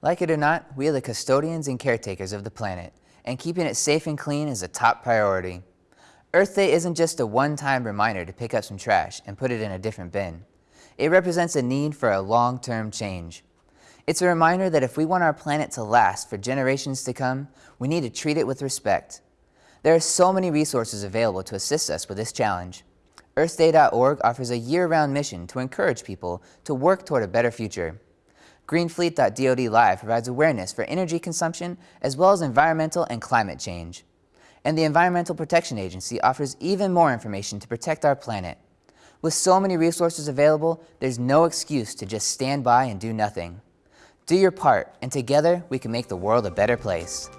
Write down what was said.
Like it or not, we are the custodians and caretakers of the planet, and keeping it safe and clean is a top priority. Earth Day isn't just a one-time reminder to pick up some trash and put it in a different bin. It represents a need for a long-term change. It's a reminder that if we want our planet to last for generations to come, we need to treat it with respect. There are so many resources available to assist us with this challenge. EarthDay.org offers a year-round mission to encourage people to work toward a better future. Greenfleet.dod Live provides awareness for energy consumption as well as environmental and climate change. And the Environmental Protection Agency offers even more information to protect our planet. With so many resources available, there's no excuse to just stand by and do nothing. Do your part, and together we can make the world a better place.